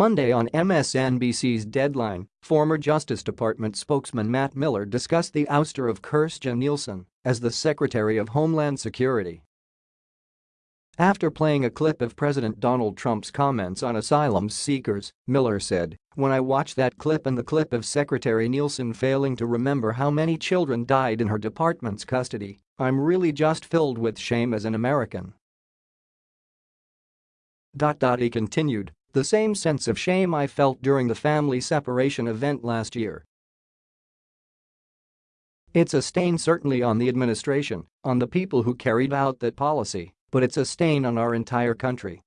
Monday on MSNBC's Deadline, former Justice Department spokesman Matt Miller discussed the ouster of Kirstjen Nielsen as the Secretary of Homeland Security. After playing a clip of President Donald Trump's comments on asylum seekers, Miller said, When I watch that clip and the clip of Secretary Nielsen failing to remember how many children died in her department's custody, I'm really just filled with shame as an American. He continued, the same sense of shame I felt during the family separation event last year. It's a stain certainly on the administration, on the people who carried out that policy, but it's a stain on our entire country.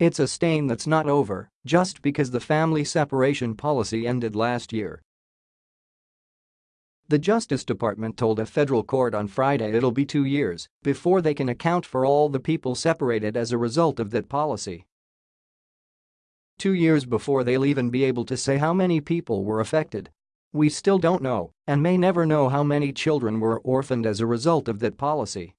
It's a stain that's not over just because the family separation policy ended last year. The Justice Department told a federal court on Friday it'll be two years before they can account for all the people separated as a result of that policy. Two years before they'll even be able to say how many people were affected. We still don't know and may never know how many children were orphaned as a result of that policy.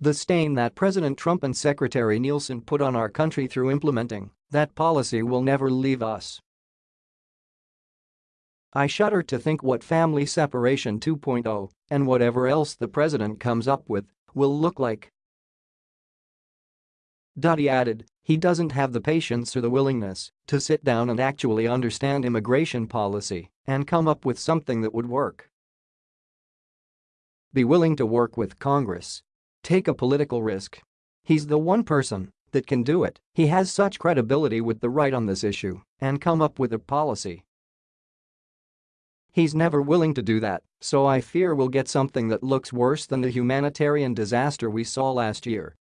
The stain that President Trump and Secretary Nielsen put on our country through implementing that policy will never leave us. I shudder to think what family separation 2.0 and whatever else the president comes up with will look like. He added, he doesn't have the patience or the willingness to sit down and actually understand immigration policy and come up with something that would work. Be willing to work with Congress. Take a political risk. He's the one person that can do it, he has such credibility with the right on this issue and come up with a policy. He's never willing to do that, so I fear we'll get something that looks worse than the humanitarian disaster we saw last year